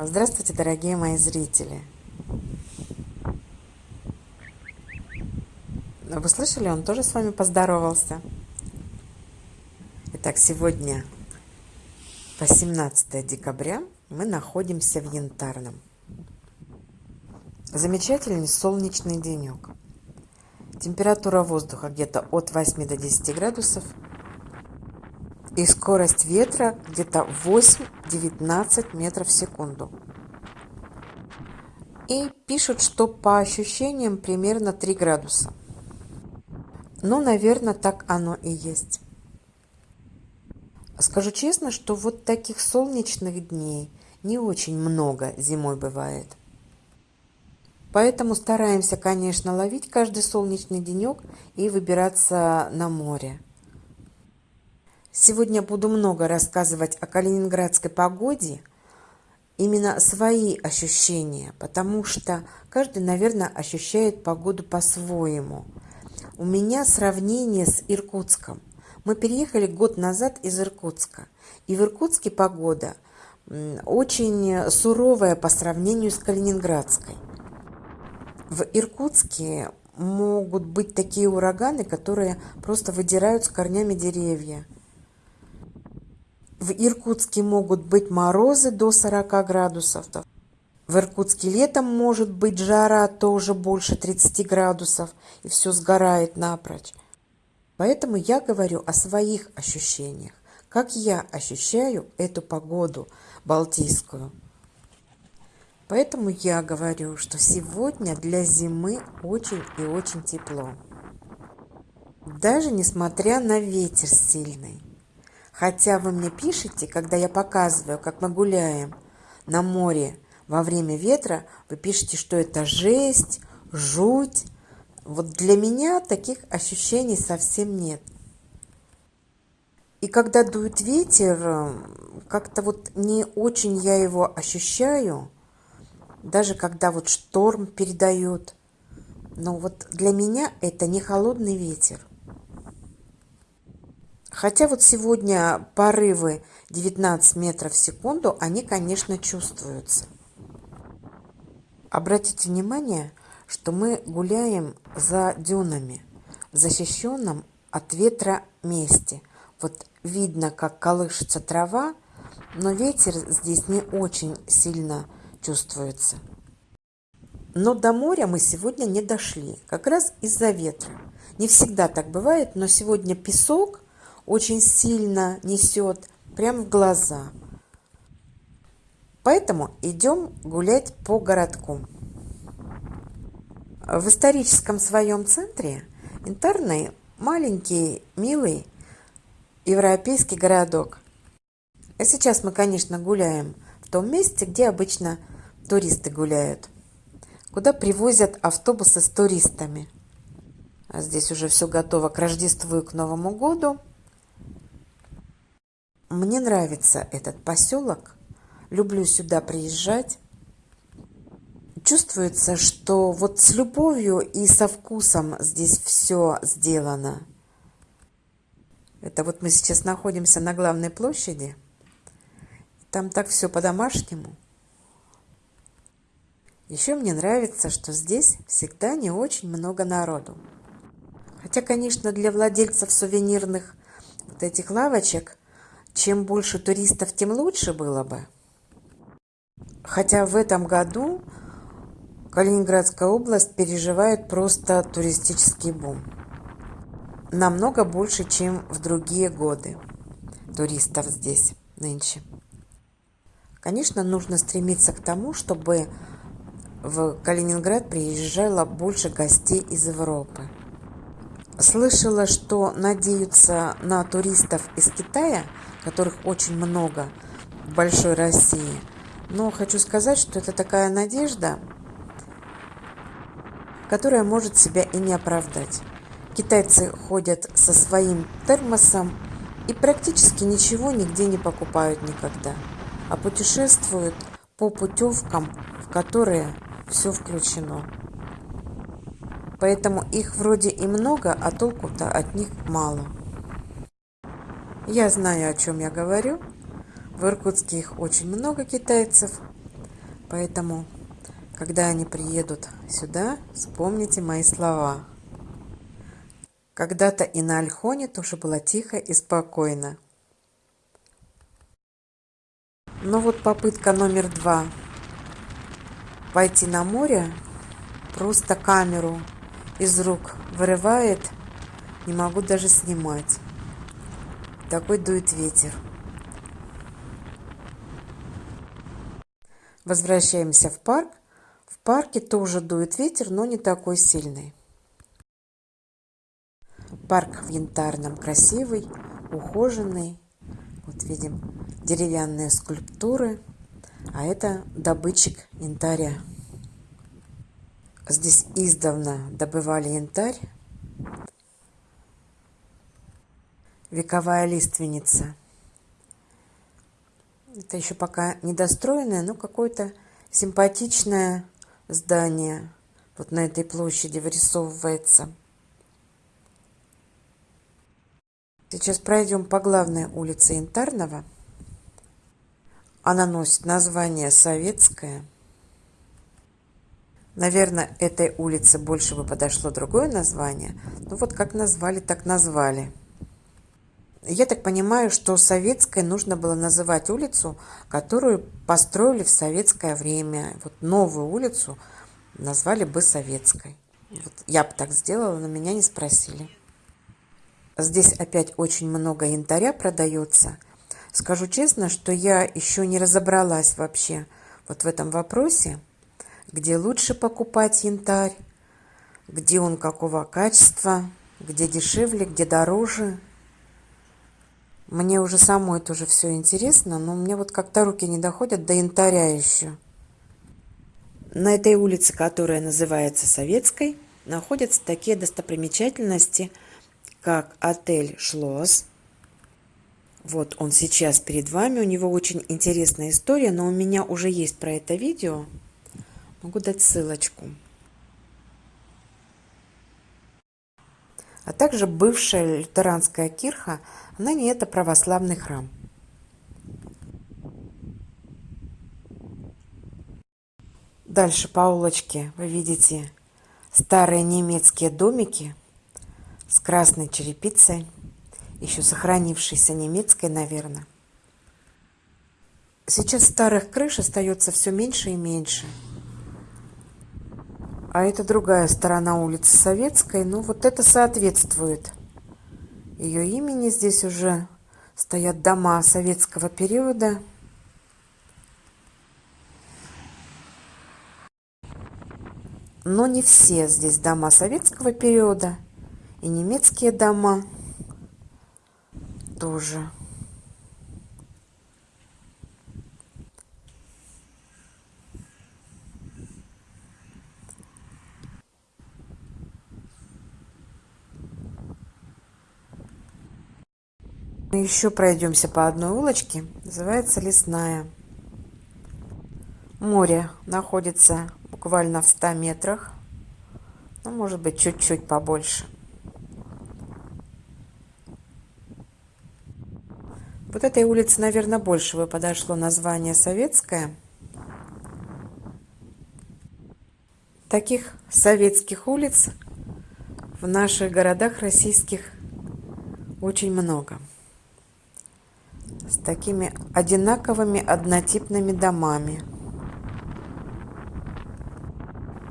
Здравствуйте, дорогие мои зрители! Вы слышали, он тоже с вами поздоровался. Итак, сегодня 18 декабря мы находимся в Янтарном. Замечательный солнечный денек. Температура воздуха где-то от 8 до 10 градусов – и скорость ветра где-то 8-19 метров в секунду. И пишут, что по ощущениям примерно 3 градуса. Ну, наверное, так оно и есть. Скажу честно, что вот таких солнечных дней не очень много зимой бывает. Поэтому стараемся, конечно, ловить каждый солнечный денек и выбираться на море. Сегодня буду много рассказывать о калининградской погоде, именно свои ощущения, потому что каждый, наверное, ощущает погоду по-своему. У меня сравнение с Иркутском. Мы переехали год назад из Иркутска, и в Иркутске погода очень суровая по сравнению с Калининградской. В Иркутске могут быть такие ураганы, которые просто выдирают с корнями деревья – в Иркутске могут быть морозы до 40 градусов. В Иркутске летом может быть жара тоже больше 30 градусов, и все сгорает напрочь. Поэтому я говорю о своих ощущениях, как я ощущаю эту погоду балтийскую. Поэтому я говорю, что сегодня для зимы очень и очень тепло. Даже несмотря на ветер сильный. Хотя вы мне пишете, когда я показываю, как мы гуляем на море во время ветра, вы пишете, что это жесть, жуть. Вот для меня таких ощущений совсем нет. И когда дует ветер, как-то вот не очень я его ощущаю, даже когда вот шторм передает. Но вот для меня это не холодный ветер. Хотя вот сегодня порывы 19 метров в секунду, они, конечно, чувствуются. Обратите внимание, что мы гуляем за дюнами, защищенном от ветра месте. Вот видно, как колышется трава, но ветер здесь не очень сильно чувствуется. Но до моря мы сегодня не дошли, как раз из-за ветра. Не всегда так бывает, но сегодня песок – очень сильно несет прямо в глаза. Поэтому идем гулять по городку. В историческом своем центре Интерный маленький, милый европейский городок. А сейчас мы, конечно, гуляем в том месте, где обычно туристы гуляют, куда привозят автобусы с туристами. А здесь уже все готово к Рождеству и к Новому году. Мне нравится этот поселок, люблю сюда приезжать. Чувствуется, что вот с любовью и со вкусом здесь все сделано. Это вот мы сейчас находимся на главной площади. Там так все по-домашнему. Еще мне нравится, что здесь всегда не очень много народу. Хотя, конечно, для владельцев сувенирных вот этих лавочек чем больше туристов, тем лучше было бы. Хотя в этом году Калининградская область переживает просто туристический бум. Намного больше, чем в другие годы туристов здесь нынче. Конечно, нужно стремиться к тому, чтобы в Калининград приезжало больше гостей из Европы. Слышала, что надеются на туристов из Китая – которых очень много в большой России. Но хочу сказать, что это такая надежда, которая может себя и не оправдать. Китайцы ходят со своим термосом и практически ничего нигде не покупают никогда, а путешествуют по путевкам, в которые все включено. Поэтому их вроде и много, а толку-то от них мало. Я знаю, о чем я говорю. В Иркутске их очень много китайцев. Поэтому, когда они приедут сюда, вспомните мои слова. Когда-то и на Альхоне тоже было тихо и спокойно. Но вот попытка номер два. Пойти на море, просто камеру из рук вырывает, не могу даже снимать. Такой дует ветер. Возвращаемся в парк. В парке тоже дует ветер, но не такой сильный. Парк в Янтарном красивый, ухоженный. Вот видим деревянные скульптуры, а это добытчик янтаря. Здесь издавна добывали янтарь. Вековая лиственница – это еще пока недостроенное, но какое-то симпатичное здание вот на этой площади вырисовывается. Сейчас пройдем по главной улице Янтарного. Она носит название Советская. Наверное, этой улице больше бы подошло другое название. Ну вот как назвали, так назвали. Я так понимаю, что советской нужно было называть улицу, которую построили в советское время. Вот новую улицу назвали бы советской. Вот я бы так сделала, но меня не спросили. Здесь опять очень много янтаря продается. Скажу честно, что я еще не разобралась вообще вот в этом вопросе, где лучше покупать янтарь, где он какого качества, где дешевле, где дороже – мне уже самой тоже все интересно, но мне вот как-то руки не доходят до янтаря еще. На этой улице, которая называется Советской, находятся такие достопримечательности, как отель «Шлосс». Вот он сейчас перед вами, у него очень интересная история, но у меня уже есть про это видео. Могу дать ссылочку. А также бывшая лютеранская кирха – Ныне это православный храм. Дальше по улочке вы видите старые немецкие домики с красной черепицей, еще сохранившейся немецкой, наверное. Сейчас старых крыш остается все меньше и меньше. А это другая сторона улицы Советской. Ну, вот это соответствует ее имени. Здесь уже стоят дома советского периода. Но не все здесь дома советского периода. И немецкие дома тоже. Еще пройдемся по одной улочке. Называется Лесная. Море находится буквально в 100 метрах. Ну, может быть, чуть-чуть побольше. Вот этой улице, наверное, больше бы подошло название Советская. Таких советских улиц в наших городах российских очень много с такими одинаковыми однотипными домами.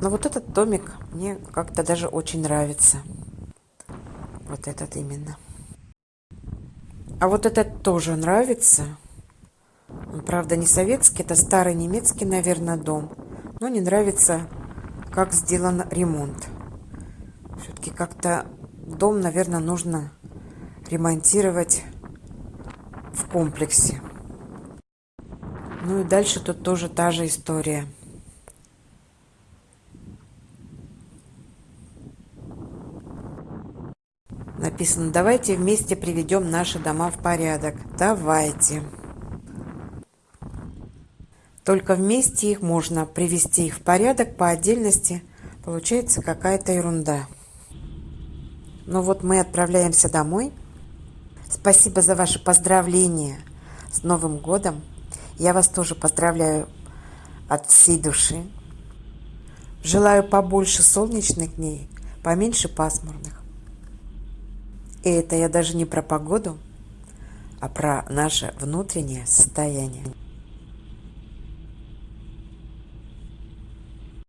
Но вот этот домик мне как-то даже очень нравится. Вот этот именно. А вот этот тоже нравится. Он, правда, не советский, это старый немецкий, наверное, дом. Но не нравится, как сделан ремонт. Все-таки как-то дом, наверное, нужно ремонтировать в комплексе. Ну и дальше тут тоже та же история. Написано, давайте вместе приведем наши дома в порядок. Давайте. Только вместе их можно привести их в порядок, по отдельности получается какая-то ерунда. Ну вот мы отправляемся домой. Спасибо за ваши поздравления с Новым годом. Я вас тоже поздравляю от всей души. Желаю побольше солнечных дней, поменьше пасмурных. И это я даже не про погоду, а про наше внутреннее состояние.